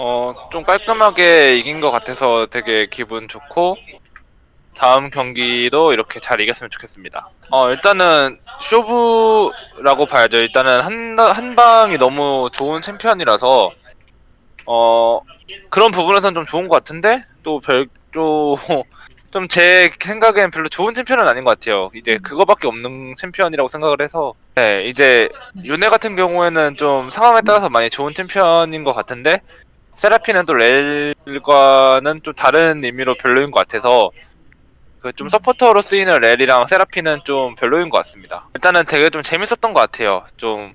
어, 좀 깔끔하게 이긴 것 같아서 되게 기분 좋고, 다음 경기도 이렇게 잘 이겼으면 좋겠습니다. 어, 일단은, 쇼부라고 봐야죠. 일단은 한, 한 방이 너무 좋은 챔피언이라서, 어, 그런 부분에선 좀 좋은 것 같은데, 또 별, 또, 좀 제 생각엔 별로 좋은 챔피언은 아닌 것 같아요. 이제 그거밖에 없는 챔피언이라고 생각을 해서, 네, 이제, 윤회 같은 경우에는 좀 상황에 따라서 많이 좋은 챔피언인 것 같은데, 세라피는 또 렐과는 좀 다른 의미로 별로인 것 같아서 그 좀 서포터로 쓰이는 렐이랑 세라피는 좀 별로인 것 같습니다. 일단은 되게 좀 재밌었던 것 같아요. 좀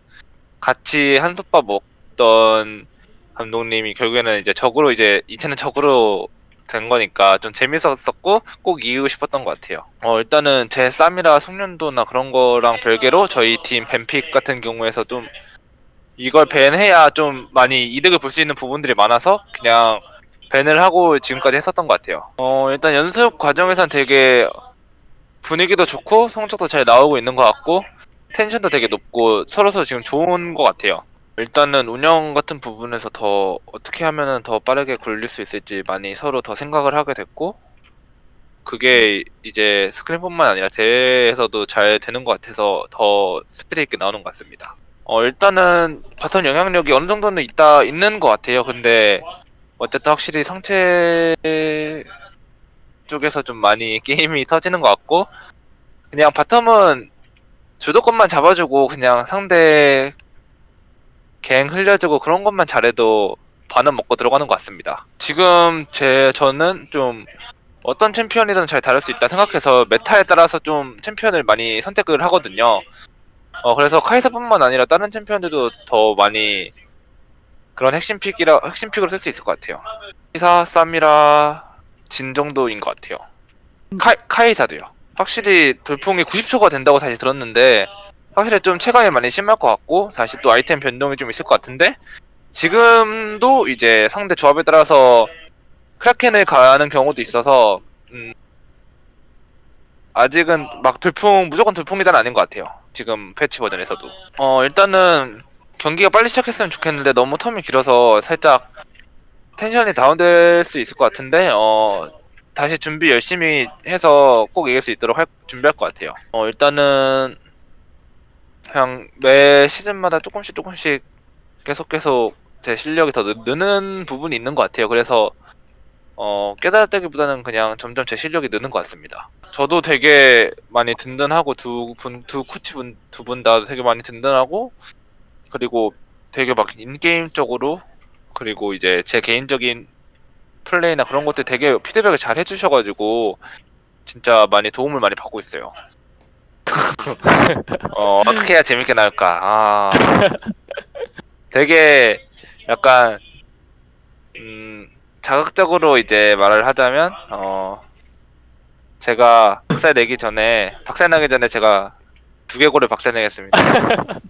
같이 한솥밥 먹던 감독님이 결국에는 이제 적으로 이제 이체는 적으로 된 거니까 좀 재밌었었고 꼭 이기고 싶었던 것 같아요. 어 일단은 제 쌈이라 숙련도나 그런 거랑 별개로 저희 팀 뱀픽 같은 경우에서 좀 이걸 밴해야 좀 많이 이득을 볼 수 있는 부분들이 많아서 그냥 밴을 하고 지금까지 했었던 것 같아요. 어, 일단 연습 과정에선 되게 분위기도 좋고 성적도 잘 나오고 있는 것 같고 텐션도 되게 높고 서로서 지금 좋은 것 같아요. 일단은 운영 같은 부분에서 더 어떻게 하면은 더 빠르게 굴릴 수 있을지 많이 서로 더 생각을 하게 됐고 그게 이제 스크린뿐만 아니라 대회에서도 잘 되는 것 같아서 더 스피드 있게 나오는 것 같습니다. 어 일단은 bottom 영향력이 어느 정도는 있다 있는 것 같아요. 근데 어쨌든 확실히 상체 쪽에서 좀 많이 게임이 터지는 것 같고 그냥 bottom은 주도권만 잡아주고 그냥 상대 갱 흘려주고 그런 것만 잘해도 반은 먹고 들어가는 것 같습니다. 지금 제 저는 좀 어떤 챔피언이든 잘 다룰 수 있다 생각해서 meta에 따라서 좀 챔피언을 많이 선택을 하거든요. 어 그래서 카이사뿐만 아니라 다른 챔피언들도 더 많이 그런 핵심 픽이라 핵심 픽으로 쓸 수 있을 것 같아요. 카이사, 쌈이라 진 정도인 것 같아요. 카, 카이사도요. 확실히 돌풍이 90초가 된다고 사실 들었는데 확실히 좀 체감이 많이 심할 것 같고 사실 또 아이템 변동이 좀 있을 것 같은데 지금도 이제 상대 조합에 따라서 크라켄을 가는 경우도 있어서 음, 아직은 막 돌풍 무조건 돌풍이단 아닌 것 같아요. 지금 패치 버전에서도. 어 일단은 경기가 빨리 시작했으면 좋겠는데 너무 텀이 길어서 살짝 텐션이 다운될 수 있을 것 같은데 어 다시 준비 열심히 해서 꼭 이길 수 있도록 할, 준비할 것 같아요. 어 일단은 그냥 매 시즌마다 조금씩 조금씩 계속 계속 제 실력이 더 느, 느는 부분이 있는 것 같아요. 그래서 어 깨달았다기보다는 그냥 점점 제 실력이 느는 것 같습니다. 저도 되게 많이 든든하고 두 분 두 코치 분 두 분 다 되게 많이 든든하고 그리고 되게 막 인게임적으로 그리고 이제 제 개인적인 플레이나 그런 것들 되게 피드백을 잘 해주셔가지고 진짜 많이 도움을 많이 받고 있어요. 어, 어떻게 해야 재밌게 나올까? 아, 되게 약간 음, 자극적으로 이제 말을 하자면 어, 제가 박살 내기 전에 박살 나기 전에 제가 두개골을 박살 내겠습니다.